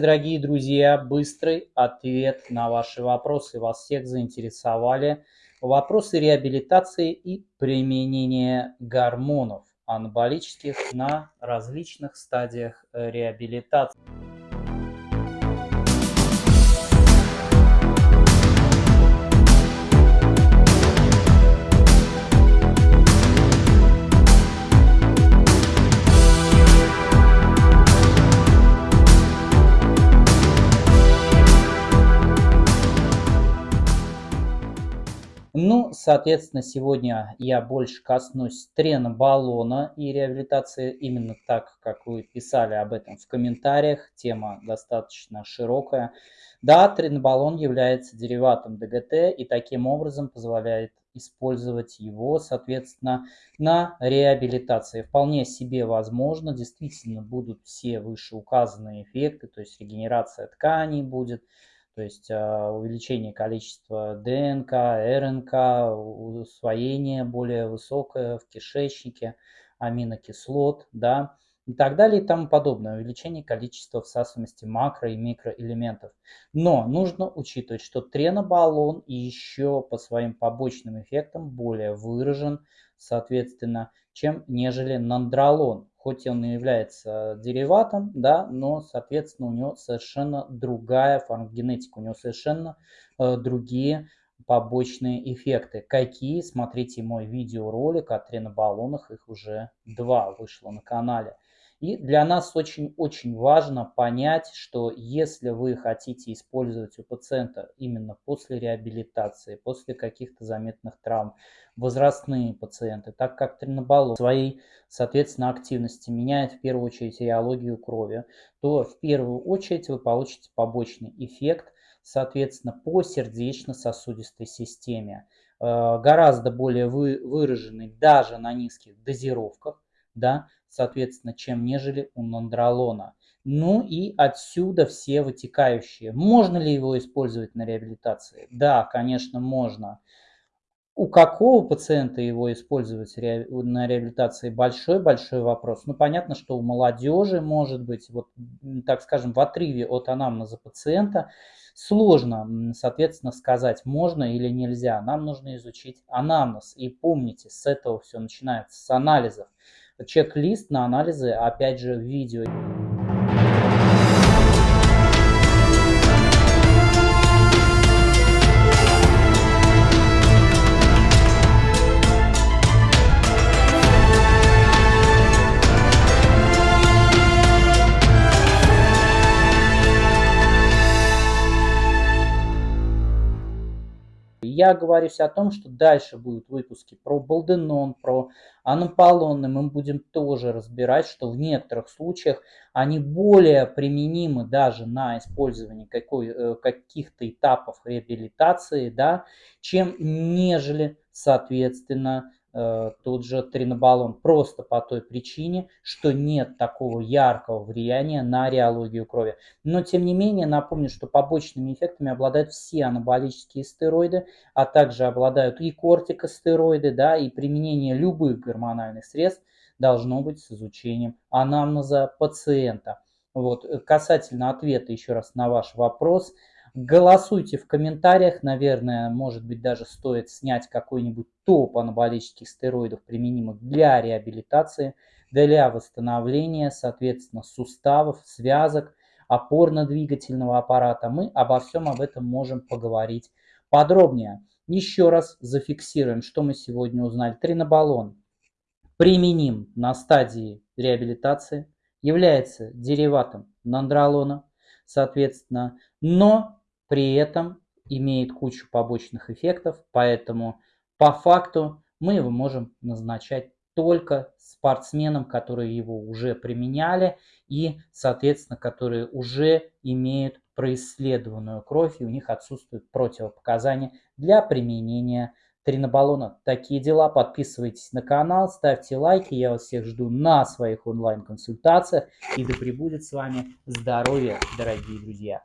Дорогие друзья, быстрый ответ на ваши вопросы. Вас всех заинтересовали вопросы реабилитации и применения гормонов анаболических на различных стадиях реабилитации. Ну, соответственно, сегодня я больше коснусь тренобаллона и реабилитации именно так, как вы писали об этом в комментариях. Тема достаточно широкая. Да, тренобаллон является дериватом ДГТ и таким образом позволяет использовать его, соответственно, на реабилитации. Вполне себе возможно, действительно будут все вышеуказанные эффекты, то есть регенерация тканей будет, то есть а, увеличение количества ДНК, РНК, усвоение более высокое в кишечнике, аминокислот, да, и так далее и тому подобное, увеличение количества всасываемости макро- и микроэлементов. Но нужно учитывать, что тренобаллон еще по своим побочным эффектам более выражен, соответственно, чем нежели нандролон хоть он и является дериватом, да, но, соответственно, у него совершенно другая фармакогенетика, у него совершенно э, другие побочные эффекты. Какие? Смотрите мой видеоролик о тренобаллонах, их уже два вышло на канале. И для нас очень-очень важно понять, что если вы хотите использовать у пациента именно после реабилитации, после каких-то заметных травм, возрастные пациенты, так как тренобаллон своей, соответственно, активности меняет в первую очередь реологию крови, то в первую очередь вы получите побочный эффект, соответственно, по сердечно-сосудистой системе, э, гораздо более выраженный даже на низких дозировках, да, соответственно, чем нежели у нандролона. Ну и отсюда все вытекающие. Можно ли его использовать на реабилитации? Да, конечно, можно. У какого пациента его использовать на реабилитации? Большой-большой вопрос. Ну, понятно, что у молодежи, может быть, вот, так скажем, в отрыве от анамнеза пациента сложно, соответственно, сказать, можно или нельзя. Нам нужно изучить анамнез. И помните, с этого все начинается, с анализов чек-лист на анализы, опять же, видео. Я говорю о том, что дальше будут выпуски про Балденон, про Анаполонны. Мы будем тоже разбирать, что в некоторых случаях они более применимы даже на использование э, каких-то этапов реабилитации, да, чем нежели, соответственно, тот же тринобаллон просто по той причине, что нет такого яркого влияния на реологию крови. Но тем не менее напомню, что побочными эффектами обладают все анаболические стероиды, а также обладают и кортикостероиды, да, и применение любых гормональных средств должно быть с изучением анамнеза пациента. Вот, э, касательно ответа еще раз на ваш вопрос – Голосуйте в комментариях, наверное, может быть даже стоит снять какой-нибудь топ анаболических стероидов, применимых для реабилитации, для восстановления, соответственно, суставов, связок, опорно-двигательного аппарата. Мы обо всем об этом можем поговорить подробнее. Еще раз зафиксируем, что мы сегодня узнали. Тринобаллон применим на стадии реабилитации, является дериватом нандролона, соответственно, но при этом имеет кучу побочных эффектов, поэтому по факту мы его можем назначать только спортсменам, которые его уже применяли и, соответственно, которые уже имеют происследованную кровь и у них отсутствуют противопоказания для применения тринобаллона. Такие дела. Подписывайтесь на канал, ставьте лайки. Я вас всех жду на своих онлайн-консультациях. И да пребудет с вами здоровье, дорогие друзья.